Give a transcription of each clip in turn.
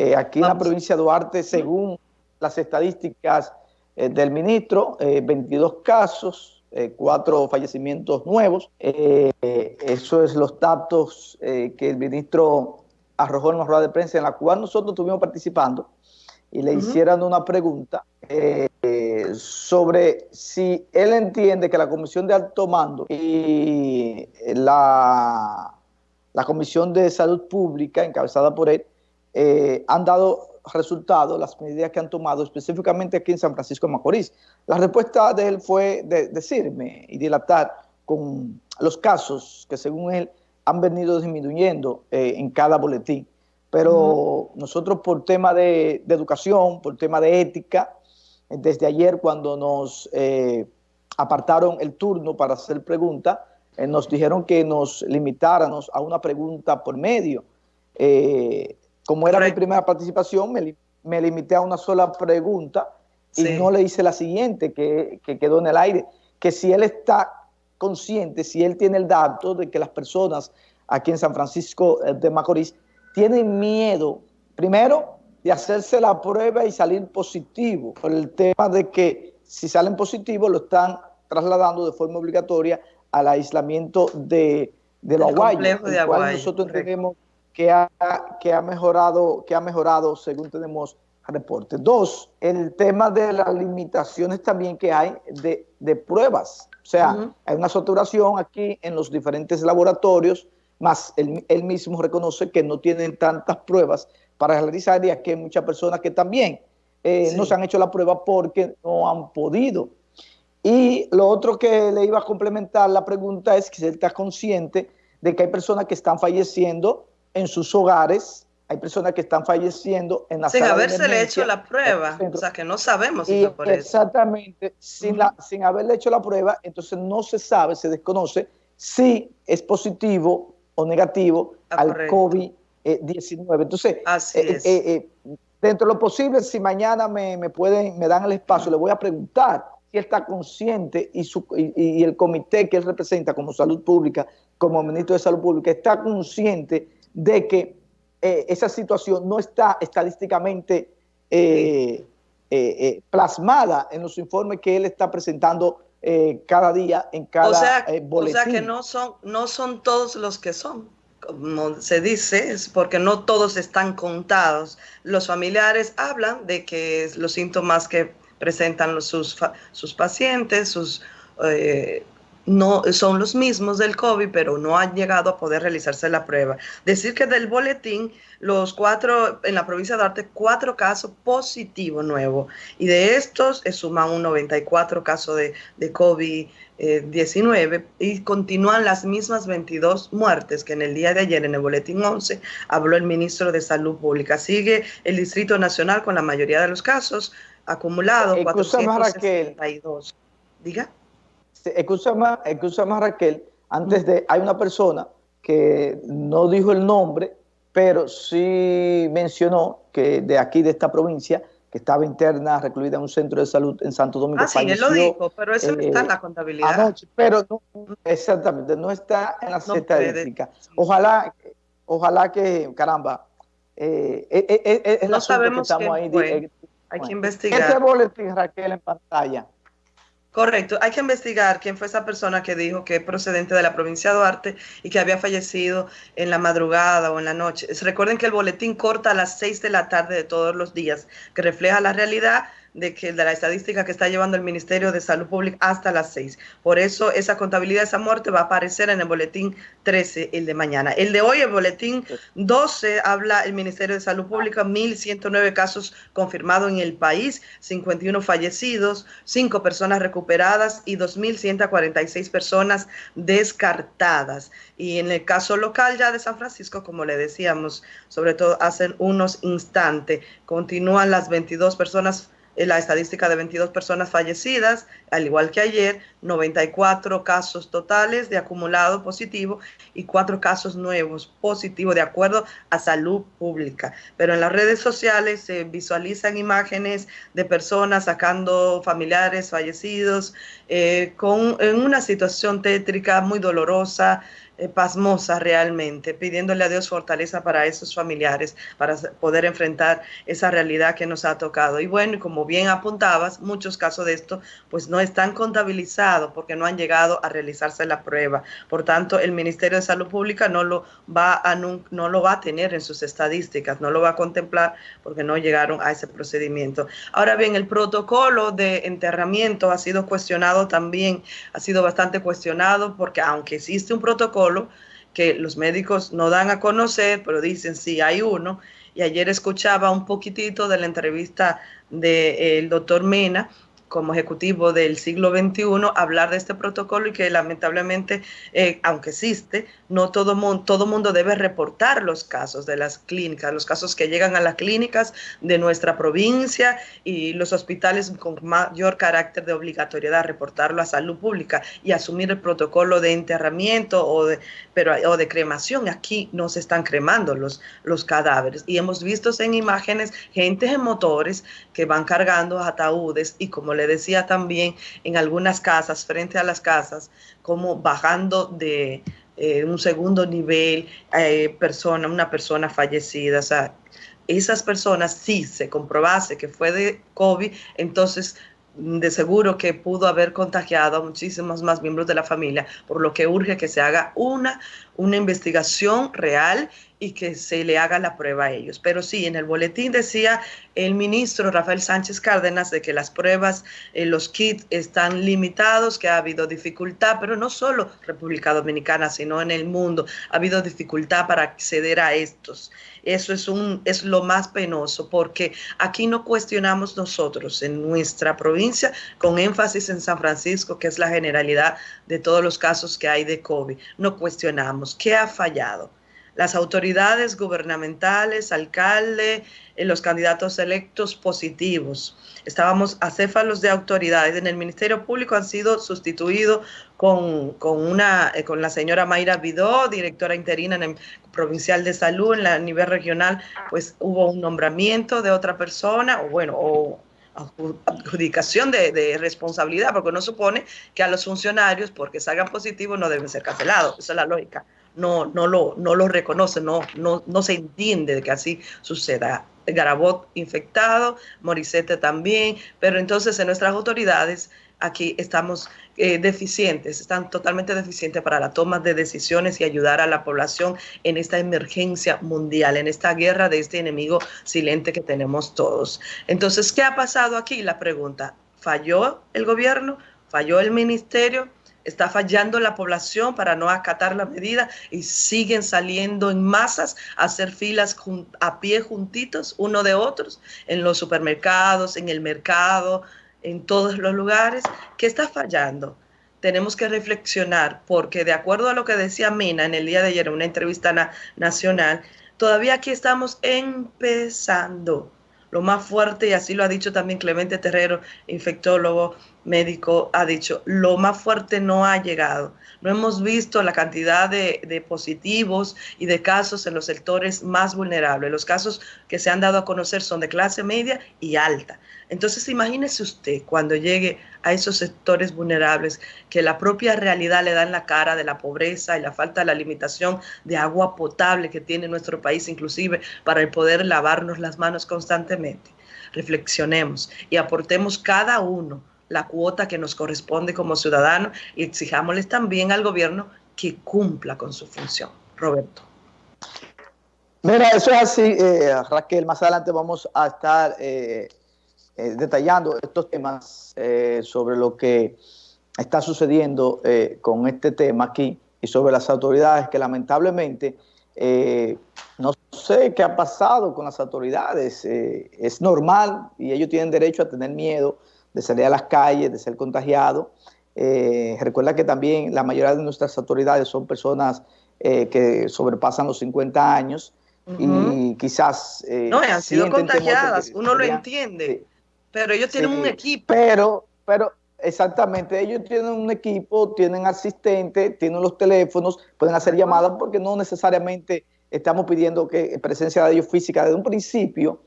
Eh, aquí en la provincia de Duarte, según las estadísticas eh, del ministro, 22 casos, cuatro fallecimientos nuevos. eso es los datos que el ministro arrojó en una rueda de prensa en la cual nosotros estuvimos participando y le hicieron una pregunta sobre si él entiende que la Comisión de Alto Mando y la, la Comisión de Salud Pública, encabezada por él, eh, han dado resultados, las medidas que han tomado específicamente aquí en San Francisco de Macorís. La respuesta de él fue de decirme y dilatar con los casos que según él han venido disminuyendo eh, en cada boletín. Pero nosotros por tema de, de educación, por tema de ética, desde ayer cuando nos eh, apartaron el turno para hacer preguntas, eh, nos dijeron que nos limitáramos a una pregunta por medio. Eh, como era mi primera participación, me, limité a una sola pregunta y no le hice la siguiente que, que quedó en el aire, que si él está consciente, si él tiene el dato de que las personas aquí en San Francisco de Macorís tienen miedo, primero, de hacerse la prueba y salir positivo, por el tema de que si salen positivos lo están trasladando de forma obligatoria al aislamiento de, de los aguayos, nosotros entendemos que ha, que, ha mejorado, que ha mejorado según tenemos reportes. Dos, el tema de las limitaciones también que hay de, de pruebas. O sea, hay una saturación aquí en los diferentes laboratorios, más él, él mismo reconoce que no tienen tantas pruebas para realizar y aquí hay muchas personas que también eh, no se han hecho la prueba porque no han podido. Y lo otro que le iba a complementar la pregunta es que si él está consciente de que hay personas que están falleciendo en sus hogares, hay personas que están falleciendo en la Sin haberse hecho la prueba, o sea que no sabemos si por Exactamente, sin, la, sin haberle hecho la prueba, entonces no se sabe, se desconoce si es positivo o negativo ah, al COVID 19. Entonces, eh, eh, eh, dentro de lo posible, si mañana me, pueden, me dan el espacio, le voy a preguntar si está consciente y, su, y, el comité que él representa como salud pública, como ministro de salud pública, está consciente de que esa situación no está estadísticamente plasmada en los informes que él está presentando cada día en cada o sea, boletín. O sea que no son, no son todos los que son como se dice, es porque no todos están contados. Los familiares hablan de que los síntomas que presentan sus, sus pacientes, sus eh, no son los mismos del COVID, pero no han llegado a poder realizarse la prueba. Decir que del boletín, los cuatro, en la provincia de Arte, cuatro casos positivos nuevos, y de estos se suman un 94 casos de, de COVID-19 y continúan las mismas 22 muertes que en el día de ayer en el boletín 11 habló el ministro de Salud Pública. Sigue el Distrito Nacional con la mayoría de los casos acumulados, 462. Diga. Escúchame, Raquel, antes de, hay una persona que no dijo el nombre, pero sí mencionó que de aquí, de esta provincia, que estaba interna, recluida en un centro de salud en Santo Domingo. Ah, sí, él lo dijo, pero eso no está en la eh, contabilidad. pero no, exactamente, no está en la estadística. Ojalá, ojalá que, caramba, eh, eh, no sabemos que estamos ahí. Hay que investigar. Este boletín, Raquel, en pantalla, Correcto, hay que investigar quién fue esa persona que dijo que es procedente de la provincia de Duarte y que había fallecido en la madrugada o en la noche. Recuerden que el boletín corta a las 6 de la tarde de todos los días, que refleja la realidad de que de la estadística que está llevando el Ministerio de Salud Pública hasta las 6. Por eso esa contabilidad esa muerte va a aparecer en el boletín 13, el de mañana. El de hoy, el boletín 12, habla el Ministerio de Salud Pública, 1.109 casos confirmados en el país, 51 fallecidos, 5 personas recuperadas y 2.146 personas descartadas. Y en el caso local ya de San Francisco, como le decíamos, sobre todo hace unos instantes, continúan las 22 personas la estadística de 22 personas fallecidas, al igual que ayer, 94 casos totales de acumulado positivo y 4 casos nuevos positivos de acuerdo a salud pública. Pero en las redes sociales se visualizan imágenes de personas sacando familiares fallecidos eh, con, en una situación tétrica muy dolorosa, eh, pasmosa realmente, pidiéndole a Dios fortaleza para esos familiares, para poder enfrentar esa realidad que nos ha tocado. Y bueno, como bien apuntabas, muchos casos de esto pues no están contabilizados porque no han llegado a realizarse la prueba. Por tanto, el Ministerio de Salud Pública no lo va a, no, lo va a tener en sus estadísticas, no lo va a contemplar porque no llegaron a ese procedimiento. Ahora bien, el protocolo de enterramiento ha sido cuestionado también, ha sido bastante cuestionado porque aunque existe un protocolo, que los médicos no dan a conocer, pero dicen sí hay uno. Y ayer escuchaba un poquitito de la entrevista del doctor Mena, como ejecutivo del siglo XXI hablar de este protocolo y que lamentablemente, eh, aunque existe, no todo mundo, todo mundo debe reportar los casos de las clínicas, los casos que llegan a las clínicas de nuestra provincia y los hospitales con mayor carácter de obligatoriedad, reportarlo a salud pública y asumir el protocolo de enterramiento o de, pero, o de cremación. Aquí no se están cremando los, los cadáveres y hemos visto en imágenes gente en motores que van cargando ataúdes y como le decía también en algunas casas, frente a las casas, como bajando de eh, un segundo nivel eh, persona, una persona fallecida. O sea, esas personas, si se comprobase que fue de COVID, entonces de seguro que pudo haber contagiado a muchísimos más miembros de la familia, por lo que urge que se haga una, una investigación real y que se le haga la prueba a ellos. Pero sí, en el boletín decía el ministro Rafael Sánchez Cárdenas de que las pruebas, eh, los kits están limitados, que ha habido dificultad, pero no solo República Dominicana, sino en el mundo, ha habido dificultad para acceder a estos. Eso es, un, es lo más penoso, porque aquí no cuestionamos nosotros en nuestra provincia, con énfasis en San Francisco, que es la generalidad de todos los casos que hay de COVID, no cuestionamos qué ha fallado las autoridades gubernamentales, alcalde, eh, los candidatos electos positivos. Estábamos acéfalos de autoridades. En el Ministerio Público han sido sustituidos con, una, eh, con la señora Mayra Vidó, directora interina en el Provincial de Salud, en la nivel regional, pues hubo un nombramiento de otra persona, o bueno, o adjudicación de, de, responsabilidad, porque no supone que a los funcionarios, porque salgan positivos, no deben ser cancelados. Esa es la lógica no, no, lo, no lo reconoce, no, no, no se entiende que así suceda. Garabot infectado, Morissette también, pero entonces en nuestras autoridades aquí estamos eh, deficientes, están totalmente deficientes para la toma de decisiones y ayudar a la población en esta emergencia mundial, en esta guerra de este enemigo silente que tenemos todos. Entonces, ¿qué ha pasado aquí? La pregunta, ¿falló el gobierno? ¿Falló el ministerio? Está fallando la población para no acatar la medida y siguen saliendo en masas a hacer filas a pie juntitos uno de otros en los supermercados, en el mercado, en todos los lugares. ¿Qué está fallando? Tenemos que reflexionar porque de acuerdo a lo que decía Mina en el día de ayer en una entrevista nacional, todavía aquí estamos empezando lo más fuerte, y así lo ha dicho también Clemente Terrero, infectólogo médico, ha dicho, lo más fuerte no ha llegado. No hemos visto la cantidad de, positivos y de casos en los sectores más vulnerables. Los casos que se han dado a conocer son de clase media y alta. Entonces imagínese usted cuando llegue a esos sectores vulnerables que la propia realidad le da en la cara de la pobreza y la falta de la limitación de agua potable que tiene nuestro país, inclusive para poder lavarnos las manos constantemente. Reflexionemos y aportemos cada uno la cuota que nos corresponde como ciudadanos y exijámosles también al gobierno que cumpla con su función. Roberto. Mira, eso es así, eh, Raquel. Más adelante vamos a estar eh, eh, detallando estos temas eh, sobre lo que está sucediendo con este tema aquí y sobre las autoridades que lamentablemente no sé qué ha pasado con las autoridades. es normal y ellos tienen derecho a tener miedo de salir a las calles, de ser contagiados. recuerda que también la mayoría de nuestras autoridades son personas que sobrepasan los 50 años y quizás... no, han sido contagiadas, uno lo entiende. Pero ellos tienen un equipo. Pero, pero, exactamente, ellos tienen un equipo, tienen asistentes, tienen los teléfonos, pueden hacer llamadas porque no necesariamente estamos pidiendo que presencia de ellos física desde un principio.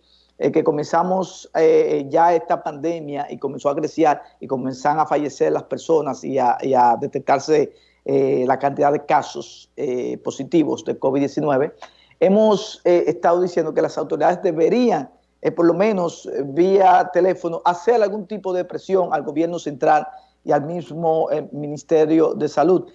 Eh, que comenzamos eh, ya esta pandemia y comenzó a crecer y comenzaron a fallecer las personas y a, detectarse eh, la cantidad de casos eh, positivos de COVID-19, hemos eh, estado diciendo que las autoridades deberían, por lo menos vía teléfono, hacer algún tipo de presión al gobierno central y al mismo Ministerio de Salud.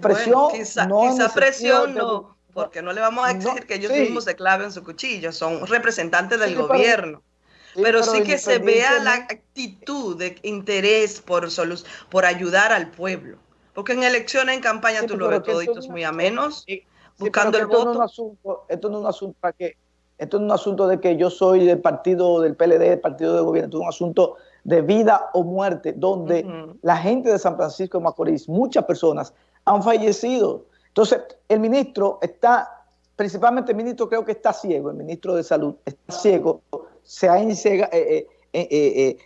presión quizá, no quizá presión no, porque no le vamos a exigir que ellos mismos se claven su cuchillo, son representantes del gobierno. Pero, sí que se vea la actitud de interés por, por ayudar al pueblo. Porque en elecciones, en campaña, tú lo ves toditos muy amenos, buscando el voto. esto no es un asunto para que, esto no es un asunto de que yo soy del partido del PLD, del partido de gobierno, esto es un asunto de vida o muerte, donde la gente de San Francisco de Macorís, muchas personas, han fallecido. Entonces, el ministro está, principalmente el ministro creo que está ciego, el ministro de Salud está ciego, se ha eh, eh, eh,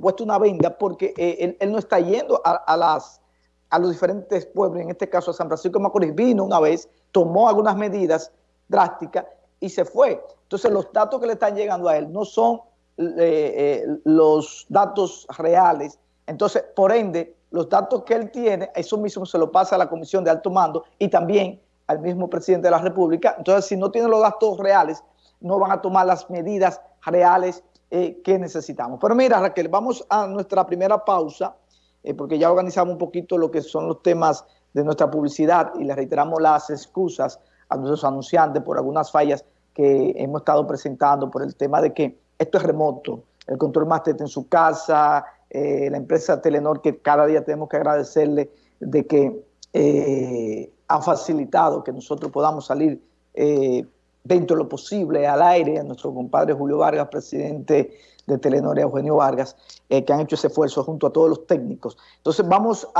puesto una venda porque él, no está yendo a los diferentes pueblos, en este caso a San Francisco de Macorís, vino una vez, tomó algunas medidas drásticas y se fue. Entonces los datos que le están llegando a él no son eh, eh, los datos reales. Entonces, por ende, los datos que él tiene, eso mismo se lo pasa a la Comisión de Alto Mando y también al mismo presidente de la República. Entonces, si no tiene los datos reales, no van a tomar las medidas reales eh, que necesitamos. Pero mira, Raquel, vamos a nuestra primera pausa. Eh, porque ya organizamos un poquito lo que son los temas de nuestra publicidad y le reiteramos las excusas a nuestros anunciantes por algunas fallas que hemos estado presentando por el tema de que esto es remoto, el control máster en su casa, eh, la empresa Telenor que cada día tenemos que agradecerle de que eh, ha facilitado que nosotros podamos salir dentro de lo posible al aire, a nuestro compadre Julio Vargas, presidente de Telenor Eugenio Vargas, eh, que han hecho ese esfuerzo junto a todos los técnicos. Entonces vamos a